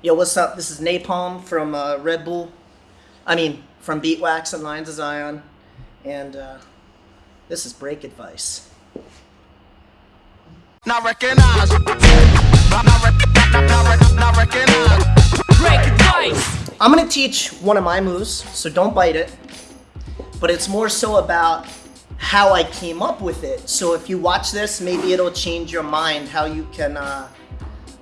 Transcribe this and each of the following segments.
Yo, what's up? This is Napalm from uh, Red Bull. I mean, from Beatwax and Lions of Zion. And uh, this is Break Advice. Not recognize. Not, not, not, not, not recognize. Break advice! I'm going to teach one of my moves, so don't bite it. But it's more so about how I came up with it. So if you watch this, maybe it'll change your mind how you can uh,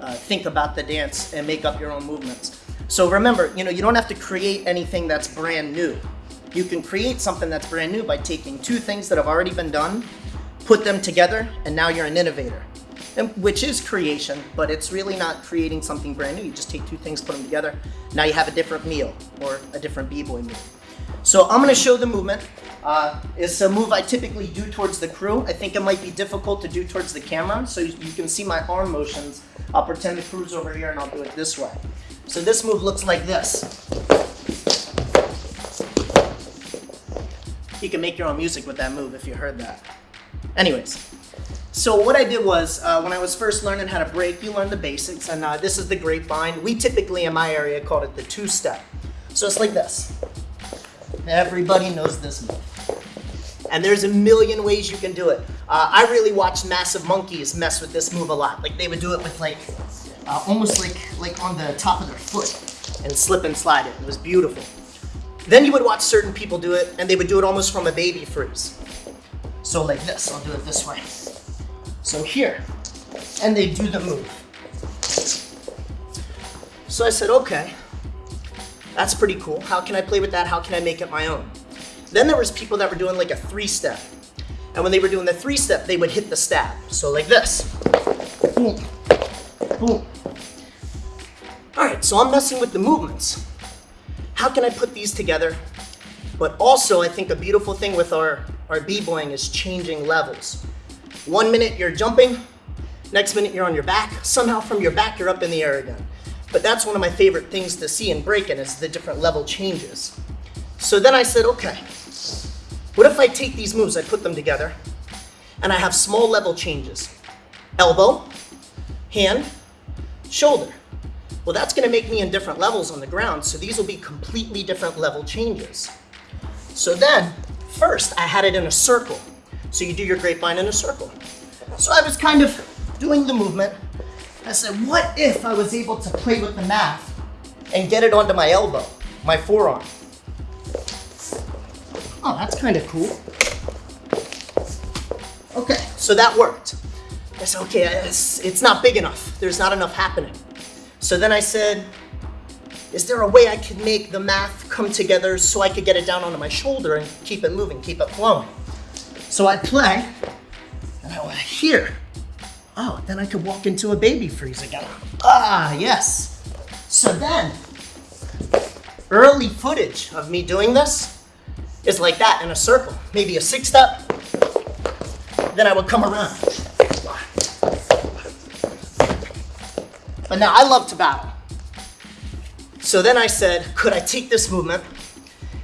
uh, think about the dance and make up your own movements. So remember, you know, you don't have to create anything that's brand new. You can create something that's brand new by taking two things that have already been done, put them together, and now you're an innovator. And, which is creation, but it's really not creating something brand new. You just take two things, put them together. Now you have a different meal or a different b-boy move. So I'm gonna show the movement. Uh, it's a move I typically do towards the crew. I think it might be difficult to do towards the camera, so you, you can see my arm motions. I'll pretend the crew's over here and I'll do it this way. So this move looks like this. You can make your own music with that move if you heard that. Anyways, so what I did was, uh, when I was first learning how to break, you learn the basics, and uh, this is the grapevine. We typically, in my area, called it the two-step. So it's like this. Everybody knows this move. And there's a million ways you can do it. Uh, I really watched Massive Monkeys mess with this move a lot. Like they would do it with like, uh, almost like, like on the top of their foot and slip and slide it. It was beautiful. Then you would watch certain people do it and they would do it almost from a baby freeze. So like this, I'll do it this way. So here, and they do the move. So I said, okay, that's pretty cool. How can I play with that? How can I make it my own? Then there was people that were doing like a three-step. And when they were doing the three-step, they would hit the stab. So like this. Boom. Boom. All right, so I'm messing with the movements. How can I put these together? But also, I think a beautiful thing with our, our b-boying is changing levels. One minute you're jumping, next minute you're on your back, somehow from your back you're up in the air again. But that's one of my favorite things to see in breaking is the different level changes. So then I said, okay, what if I take these moves, I put them together, and I have small level changes? Elbow, hand, shoulder. Well, that's gonna make me in different levels on the ground, so these will be completely different level changes. So then, first I had it in a circle. So you do your grapevine in a circle. So I was kind of doing the movement. I said, what if I was able to play with the math and get it onto my elbow, my forearm? Oh, that's kind of cool. Okay, so that worked. I said, okay, it's, it's not big enough. There's not enough happening. So then I said, is there a way I could make the math come together so I could get it down onto my shoulder and keep it moving, keep it flowing? So I play, and I went here. Oh, then I could walk into a baby freeze again. Ah, yes. So then, early footage of me doing this is like that in a circle. Maybe a six step, then I would come around. But now I love to battle. So then I said, could I take this movement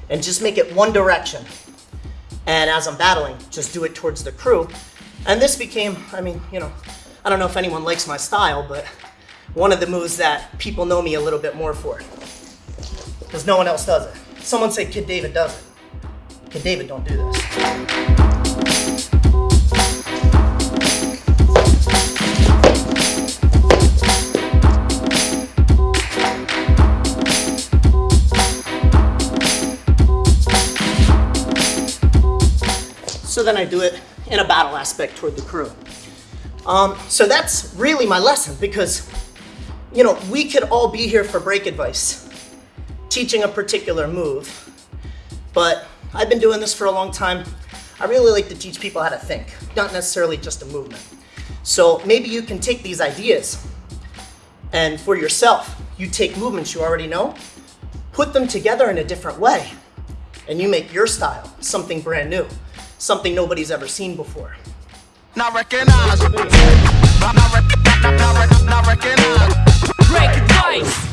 and just make it one direction? And as I'm battling, just do it towards the crew. And this became, I mean, you know, I don't know if anyone likes my style, but one of the moves that people know me a little bit more for. Because no one else does it. Someone say Kid David does it. Kid David don't do this. So then I do it in a battle aspect toward the crew. Um, so that's really my lesson because, you know, we could all be here for break advice, teaching a particular move, but I've been doing this for a long time. I really like to teach people how to think, not necessarily just a movement. So maybe you can take these ideas and for yourself, you take movements you already know, put them together in a different way, and you make your style something brand new, something nobody's ever seen before. Not recognize. Not, not, rec- not, not, not recognize. Break advice!